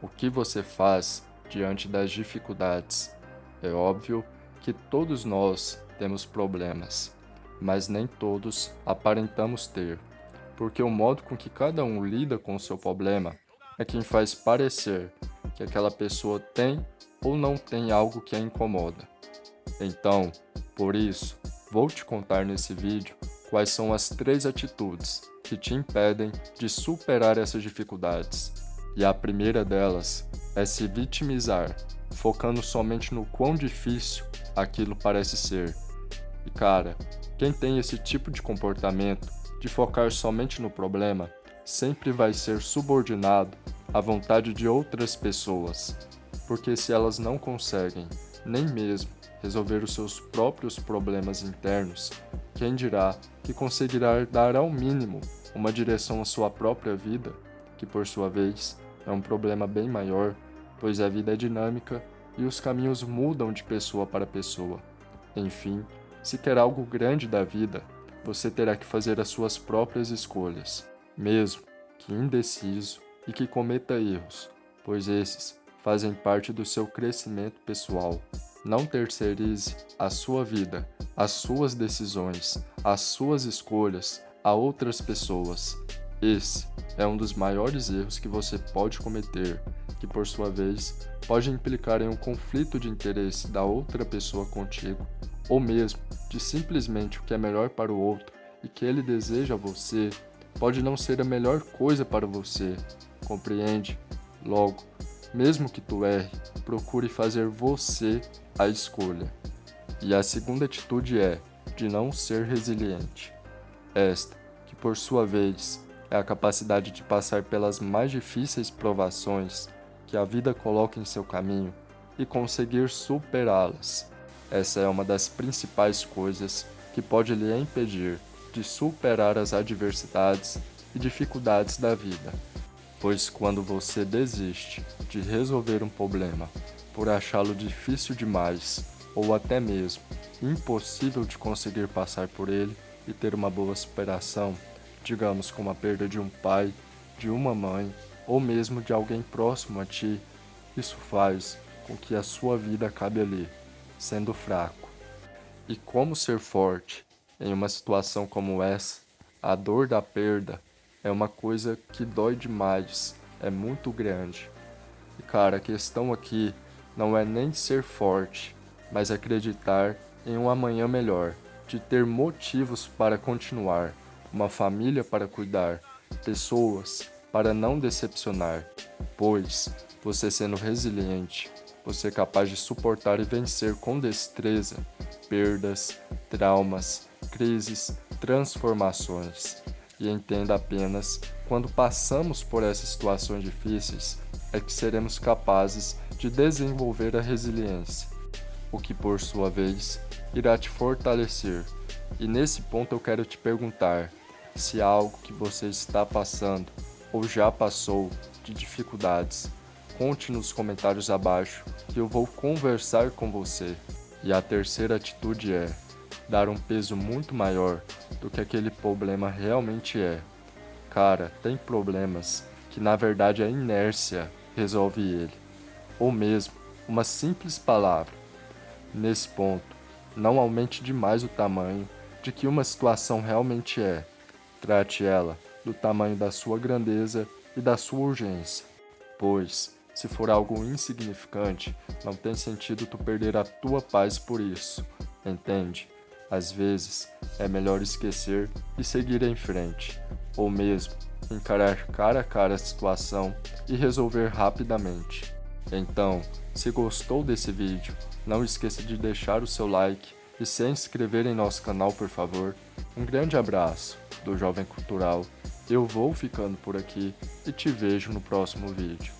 O que você faz diante das dificuldades? É óbvio que todos nós temos problemas, mas nem todos aparentamos ter, porque o modo com que cada um lida com o seu problema é quem faz parecer que aquela pessoa tem ou não tem algo que a incomoda. Então, por isso, vou te contar nesse vídeo quais são as três atitudes que te impedem de superar essas dificuldades. E a primeira delas é se vitimizar, focando somente no quão difícil aquilo parece ser. E cara, quem tem esse tipo de comportamento de focar somente no problema, sempre vai ser subordinado à vontade de outras pessoas, porque se elas não conseguem nem mesmo resolver os seus próprios problemas internos, quem dirá que conseguirá dar ao mínimo uma direção à sua própria vida, que por sua vez é um problema bem maior, pois a vida é dinâmica e os caminhos mudam de pessoa para pessoa. Enfim, se quer algo grande da vida, você terá que fazer as suas próprias escolhas, mesmo que indeciso e que cometa erros, pois esses fazem parte do seu crescimento pessoal. Não terceirize a sua vida, as suas decisões, as suas escolhas a outras pessoas. Esse é um dos maiores erros que você pode cometer, que por sua vez pode implicar em um conflito de interesse da outra pessoa contigo, ou mesmo de simplesmente o que é melhor para o outro e que ele deseja a você, pode não ser a melhor coisa para você, compreende? Logo, mesmo que tu erre, procure fazer você a escolha. E a segunda atitude é de não ser resiliente. Esta, que por sua vez é a capacidade de passar pelas mais difíceis provações que a vida coloca em seu caminho e conseguir superá-las. Essa é uma das principais coisas que pode lhe impedir de superar as adversidades e dificuldades da vida. Pois quando você desiste de resolver um problema por achá-lo difícil demais ou até mesmo impossível de conseguir passar por ele e ter uma boa superação, digamos como a perda de um pai, de uma mãe ou mesmo de alguém próximo a ti, isso faz com que a sua vida acabe ali, sendo fraco. E como ser forte em uma situação como essa, a dor da perda é uma coisa que dói demais, é muito grande. E cara, a questão aqui não é nem ser forte, mas acreditar em um amanhã melhor, de ter motivos para continuar, uma família para cuidar, pessoas para não decepcionar, pois você sendo resiliente, você é capaz de suportar e vencer com destreza perdas, traumas, crises, transformações. E entenda apenas, quando passamos por essas situações difíceis, é que seremos capazes de desenvolver a resiliência, o que por sua vez irá te fortalecer. E nesse ponto eu quero te perguntar se algo que você está passando ou já passou de dificuldades. Conte nos comentários abaixo que eu vou conversar com você. E a terceira atitude é dar um peso muito maior do que aquele problema realmente é. Cara, tem problemas que na verdade a inércia resolve ele, ou mesmo uma simples palavra. Nesse ponto, não aumente demais o tamanho de que uma situação realmente é. Trate ela do tamanho da sua grandeza e da sua urgência, pois, se for algo insignificante, não tem sentido tu perder a tua paz por isso, entende? Às vezes, é melhor esquecer e seguir em frente, ou mesmo encarar cara a cara a situação e resolver rapidamente. Então, se gostou desse vídeo, não esqueça de deixar o seu like e se inscrever em nosso canal por favor. Um grande abraço do Jovem Cultural, eu vou ficando por aqui e te vejo no próximo vídeo.